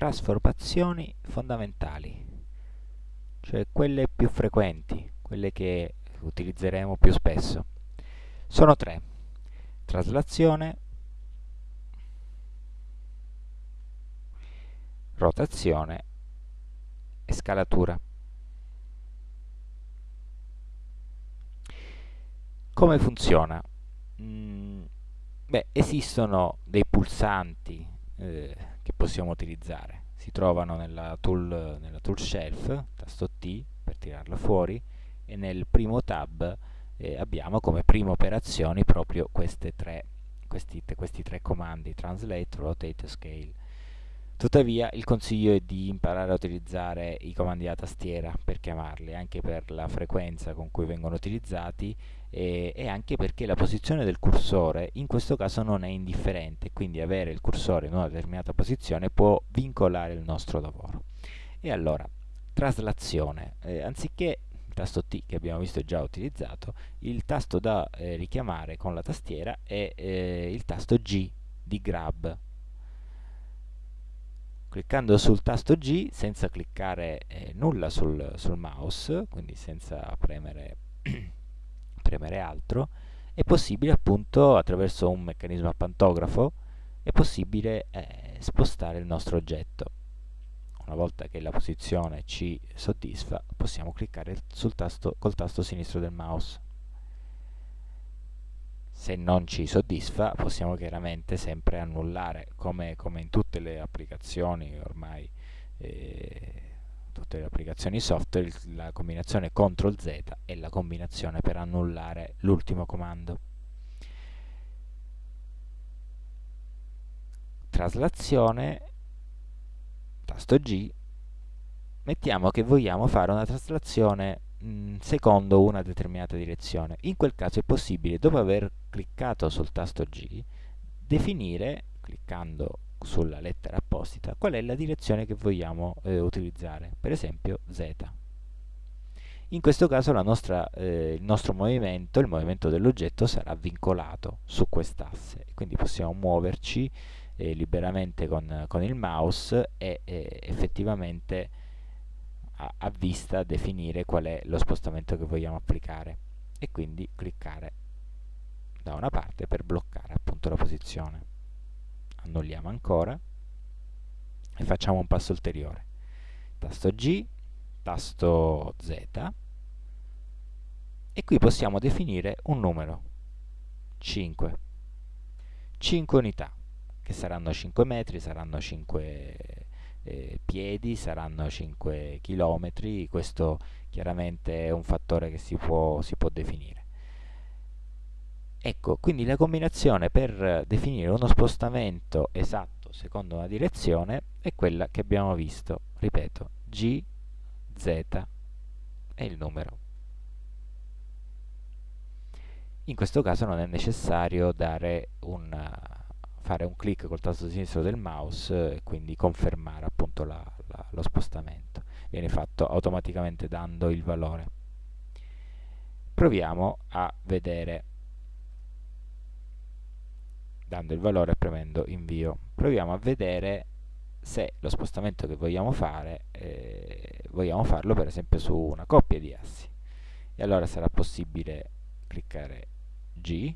trasformazioni fondamentali, cioè quelle più frequenti, quelle che utilizzeremo più spesso. Sono tre. Traslazione, rotazione e scalatura. Come funziona? Mm, beh, esistono dei pulsanti eh, che possiamo utilizzare. Si trovano nella tool, nella tool shelf, tasto T per tirarlo fuori, e nel primo tab eh, abbiamo come prime operazioni proprio tre, questi, questi tre comandi, translate, rotate e scale. Tuttavia il consiglio è di imparare a utilizzare i comandi a tastiera per chiamarli, anche per la frequenza con cui vengono utilizzati e, e, anche perché la posizione del cursore in questo caso non è indifferente, quindi avere il cursore in una determinata posizione può vincolare il nostro lavoro. E allora, traslazione, eh, anziché il tasto T che abbiamo visto già utilizzato, il tasto da eh, richiamare con la tastiera è eh, il tasto G di grab cliccando sul tasto G senza cliccare eh, nulla sul, sul, mouse, quindi senza premere, premere altro, è possibile appunto attraverso un meccanismo a pantografo è possibile eh, spostare il nostro oggetto. Una volta che la posizione ci soddisfa possiamo cliccare tasto, col tasto sinistro del mouse se non ci soddisfa possiamo chiaramente sempre annullare come, come in tutte le applicazioni ormai eh, tutte le applicazioni software la combinazione CTRL Z è la combinazione per annullare l'ultimo comando traslazione tasto G mettiamo che vogliamo fare una traslazione mh, secondo una determinata direzione. In quel caso è possibile, dopo aver cliccato sul tasto G, definire, cliccando sulla lettera apposita, qual è la direzione che vogliamo eh, utilizzare, per esempio Z. In questo caso nostra, eh, il nostro movimento, il movimento dell'oggetto, sarà vincolato su quest'asse, quindi possiamo muoverci eh, liberamente con, con, il mouse e effettivamente a, a vista definire qual è lo spostamento che vogliamo applicare e quindi cliccare da una parte per bloccare appunto la posizione. Annulliamo ancora e facciamo un passo ulteriore. Tasto G, tasto Z e qui possiamo definire un numero 5 5 unità che saranno 5 metri, saranno 5 eh, piedi saranno 5 km, questo chiaramente è un fattore che si può, si può definire. Ecco, quindi la combinazione per definire uno spostamento esatto secondo una direzione è quella che abbiamo visto, ripeto, G, Z e il numero. In questo caso non è necessario dare un fare un clic col tasto sinistro del mouse e quindi confermare appunto la, la, lo spostamento. Viene fatto automaticamente dando il valore. Proviamo a vedere dando il valore e premendo invio. Proviamo a vedere se lo spostamento che vogliamo fare eh, vogliamo farlo per esempio su una coppia di assi. E allora sarà possibile cliccare G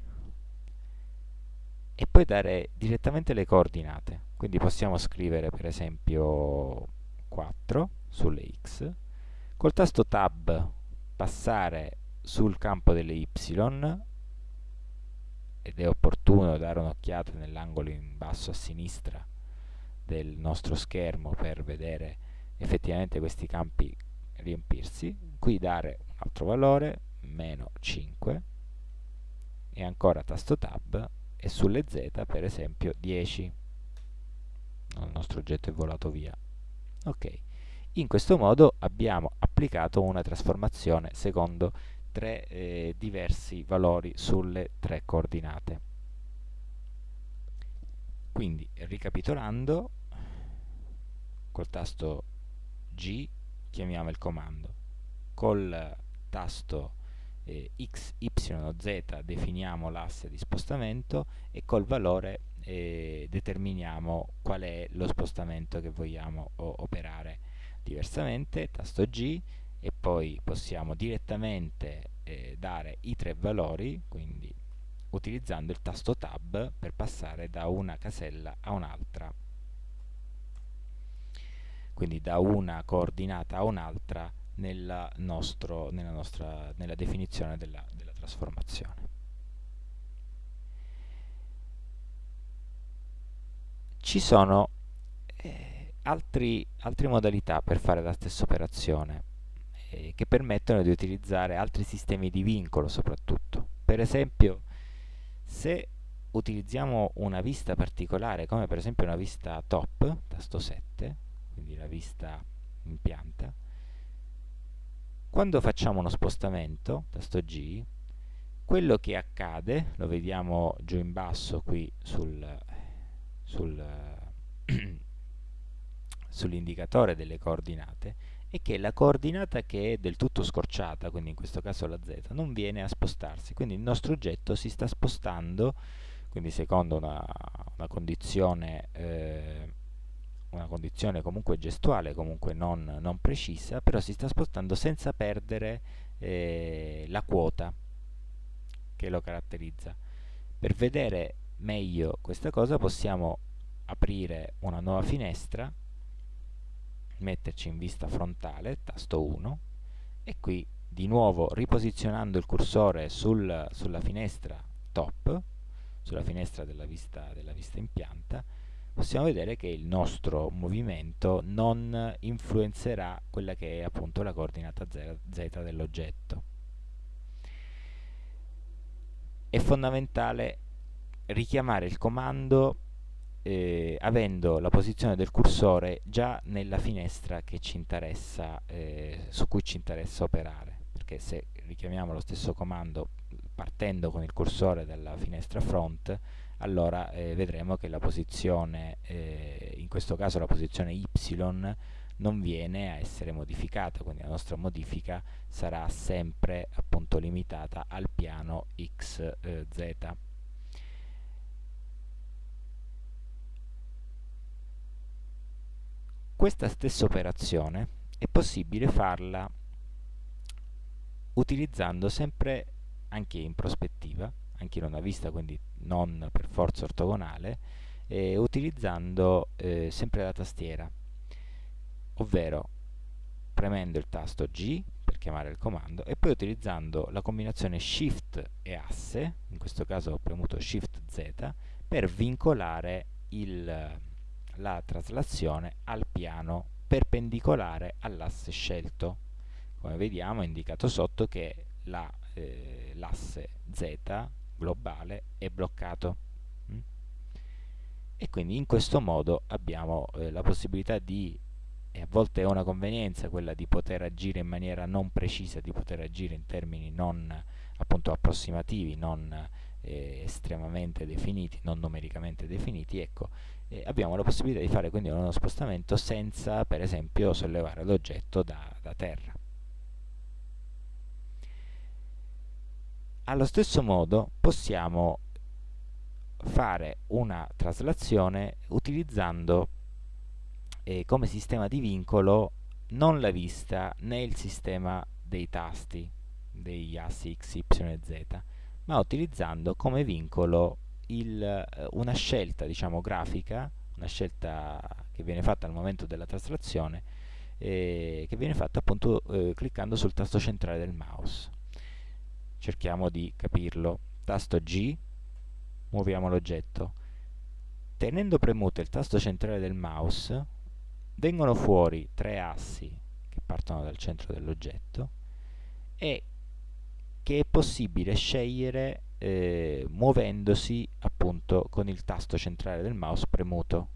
e poi dare direttamente le coordinate quindi possiamo scrivere per esempio 4 sulle x col tasto tab passare sul campo delle y ed è opportuno dare un'occhiata nell'angolo in basso a sinistra del nostro schermo per vedere effettivamente questi campi riempirsi. Qui dare un altro valore meno 5 e ancora tasto tab e sulle z per esempio 10 il nostro oggetto è volato via. Ok. In questo modo abbiamo applicato una trasformazione secondo tre eh, diversi valori sulle tre coordinate. Quindi ricapitolando col tasto G chiamiamo il comando. Col tasto eh, x, y o z definiamo l'asse di spostamento e col valore e determiniamo qual è lo spostamento che vogliamo operare. Diversamente tasto G e poi possiamo direttamente eh, dare i tre valori quindi utilizzando il tasto tab per passare da una casella a un'altra. Quindi da una coordinata a un'altra nella, nella, nella definizione della, della trasformazione. Ci sono eh, altre modalità per fare la stessa operazione eh, che permettono di utilizzare altri sistemi di vincolo soprattutto. Per esempio se utilizziamo una vista particolare come per esempio una vista top tasto 7 quindi la vista in pianta quando facciamo uno spostamento tasto G quello che accade lo vediamo giù in basso qui sul, sul, sull'indicatore delle coordinate è che la coordinata che è del tutto scorciata, quindi in questo caso la z, non viene a spostarsi, quindi il nostro oggetto si sta spostando, quindi secondo una, una condizione eh, una condizione comunque gestuale, comunque non, non, precisa, però si sta spostando senza perdere eh, la quota che lo caratterizza. Per vedere meglio questa cosa possiamo aprire una nuova finestra metterci in vista frontale tasto 1 e qui di nuovo riposizionando il cursore sul, sulla finestra top sulla finestra della vista, della vista in pianta possiamo vedere che il nostro movimento non influenzerà quella che è appunto la coordinata z dell'oggetto. È fondamentale richiamare il comando eh, avendo la posizione del cursore già nella finestra eh, su cui ci interessa operare, perché se richiamiamo lo stesso comando partendo con il cursore dalla finestra front, allora eh, vedremo che la posizione, eh, in questo caso la posizione y, non viene a essere modificata, quindi la nostra modifica sarà sempre appunto limitata al piano xz. Questa stessa operazione è possibile farla utilizzando sempre anche in prospettiva, anche in una vista quindi non per forza ortogonale, eh, utilizzando eh, sempre la tastiera, ovvero premendo il tasto G per chiamare il comando e poi utilizzando la combinazione Shift e asse, in questo caso ho premuto Shift Z, per vincolare il la traslazione al piano perpendicolare all'asse scelto. Come vediamo è indicato sotto che l'asse eh, Z globale è bloccato. Mm? E quindi in questo modo abbiamo eh, la possibilità di, e a volte è una convenienza quella di poter agire in maniera non precisa, di poter agire in termini non appunto approssimativi, non eh, estremamente definiti, non numericamente definiti, ecco, eh, abbiamo la possibilità di fare quindi uno spostamento senza per esempio sollevare l'oggetto da, da terra. Allo stesso modo possiamo fare una traslazione utilizzando eh, come sistema di vincolo non la vista né il sistema dei tasti degli assi x, y e z ma utilizzando come vincolo il, eh, una scelta diciamo, grafica, una scelta che viene fatta al momento della traslazione, eh, che viene fatta appunto eh, cliccando sul tasto centrale del mouse. Cerchiamo di capirlo. Tasto G, muoviamo l'oggetto. Tenendo premuto il tasto centrale del mouse, vengono fuori tre assi che partono dal centro dell'oggetto e che è possibile scegliere eh, muovendosi appunto con il tasto centrale del mouse premuto.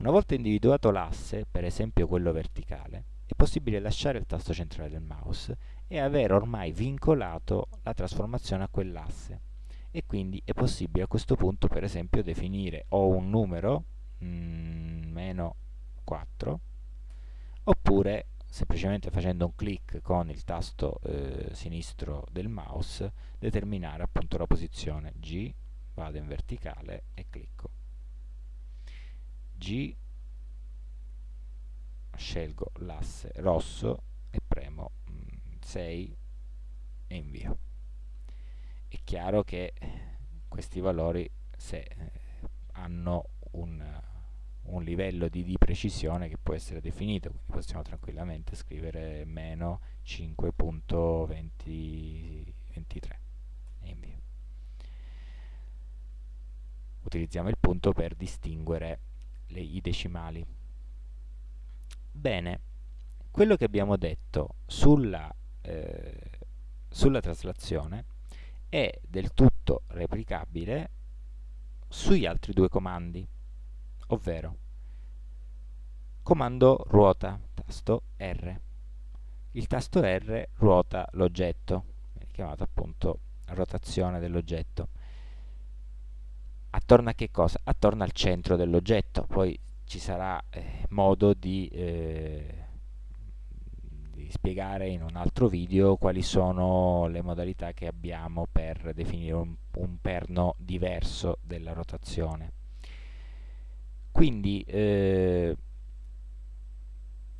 Una volta individuato l'asse, per esempio quello verticale, è possibile lasciare il tasto centrale del mouse e aver ormai vincolato la trasformazione a quell'asse e quindi è possibile a questo punto per esempio definire o un numero mm, meno 4 oppure semplicemente facendo un clic con il tasto eh, sinistro del mouse determinare appunto la posizione G, vado in verticale e clicco. G, scelgo l'asse rosso e premo 6 mm, e invio. È chiaro che questi valori se eh, hanno un, un livello di, di, precisione che può essere definito, quindi possiamo tranquillamente scrivere meno 5.23 e invio. Utilizziamo il punto per distinguere le, i decimali. Bene, quello che abbiamo detto sulla, eh, sulla traslazione è del tutto replicabile sugli altri due comandi, ovvero comando ruota, tasto R. Il tasto R ruota l'oggetto, chiamato appunto rotazione dell'oggetto. Attorno a che cosa? Attorno al centro dell'oggetto, poi ci sarà eh, modo di, eh, di, spiegare in un altro video quali sono le modalità che abbiamo per definire un, un perno diverso della rotazione. Quindi eh,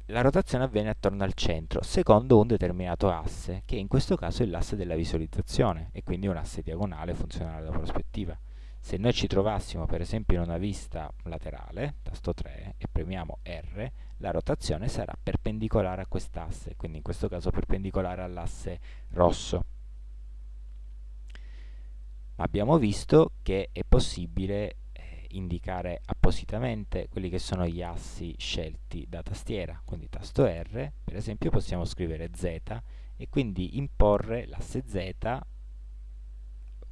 la rotazione avviene attorno al centro, secondo un determinato asse, che in questo caso è l'asse della visualizzazione, e quindi un asse diagonale funzionale alla prospettiva. Se noi ci trovassimo per esempio in una vista laterale, tasto 3, e premiamo R, la rotazione sarà perpendicolare a quest'asse, quindi in questo caso perpendicolare all'asse rosso. Abbiamo visto che è possibile indicare appositamente quelli che sono gli assi scelti da tastiera, quindi tasto R, per esempio possiamo scrivere Z e quindi imporre l'asse Z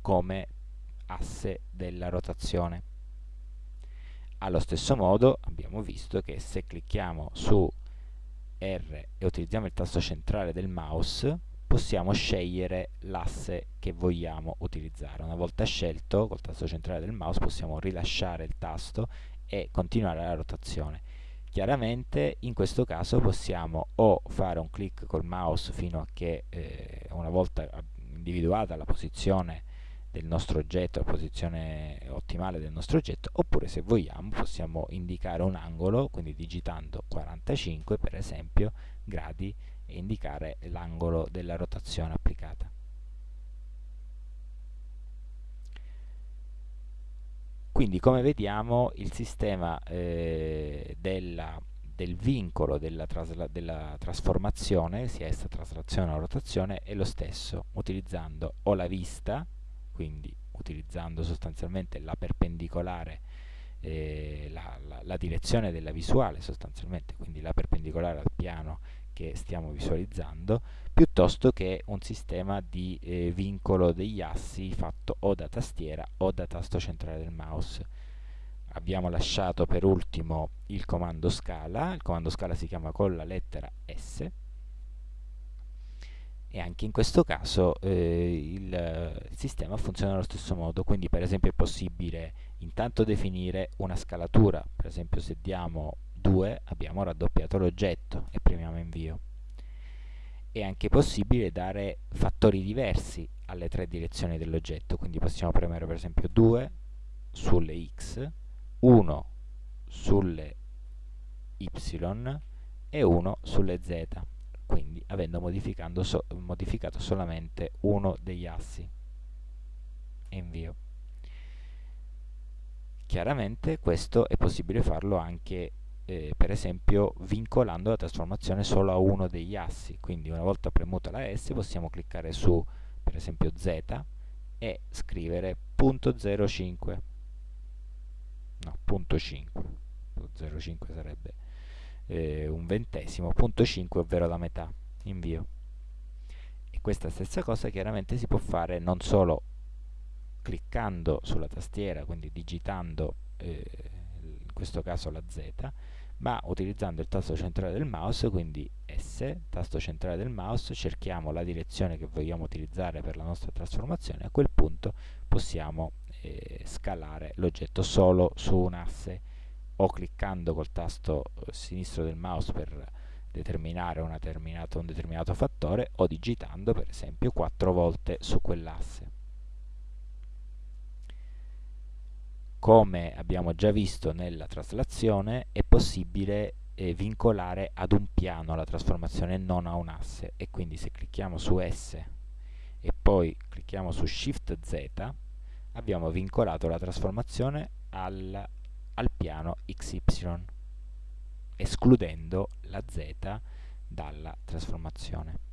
come asse della rotazione. Allo stesso modo abbiamo visto che se clicchiamo su R e utilizziamo il tasto centrale del mouse possiamo scegliere l'asse che vogliamo utilizzare. Una volta scelto col tasto centrale del mouse possiamo rilasciare il tasto e continuare la rotazione. Chiaramente in questo caso possiamo o fare un clic col mouse fino a che eh, una volta individuata la posizione del nostro oggetto, la posizione ottimale del nostro oggetto, oppure se vogliamo possiamo indicare un angolo, quindi digitando 45 per esempio gradi e indicare l'angolo della rotazione applicata. Quindi come vediamo il sistema eh, della, del vincolo della, della, trasformazione, sia essa traslazione o rotazione, è lo stesso, utilizzando o la vista, quindi utilizzando sostanzialmente la perpendicolare, eh, la, la, la, direzione della visuale sostanzialmente, quindi la perpendicolare al piano che stiamo visualizzando, piuttosto che un sistema di eh, vincolo degli assi fatto o da tastiera o da tasto centrale del mouse. Abbiamo lasciato per ultimo il comando scala, il comando scala si chiama con la lettera S, e anche in questo caso eh, il, sistema funziona allo stesso modo, quindi per esempio è possibile intanto definire una scalatura, per esempio se diamo 2 abbiamo raddoppiato l'oggetto e premiamo invio. È anche possibile dare fattori diversi alle tre direzioni dell'oggetto, quindi possiamo premere per esempio 2 sulle x, 1 sulle y e 1 sulle z quindi avendo so modificato solamente uno degli assi e invio chiaramente questo è possibile farlo anche eh, per esempio vincolando la trasformazione solo a uno degli assi. Quindi una volta premuta la S possiamo cliccare su per esempio Z e scrivere punto 05 no, punto 5 0,5 sarebbe eh, un ventesimo, punto 5 ovvero la metà, invio. E questa stessa cosa chiaramente si può fare non solo cliccando sulla tastiera, quindi digitando eh, in questo caso la Z, ma utilizzando il tasto centrale del mouse, quindi S, tasto centrale del mouse, cerchiamo la direzione che vogliamo utilizzare per la nostra trasformazione, a quel punto possiamo eh, scalare l'oggetto solo su un asse o cliccando col tasto eh, sinistro del mouse per determinare un determinato fattore o digitando per esempio quattro volte su quell'asse. Come abbiamo già visto nella traslazione è possibile eh, vincolare ad un piano la trasformazione non a un asse e quindi se clicchiamo su S e poi clicchiamo su Shift Z abbiamo vincolato la trasformazione al, al piano XY escludendo la Z dalla trasformazione.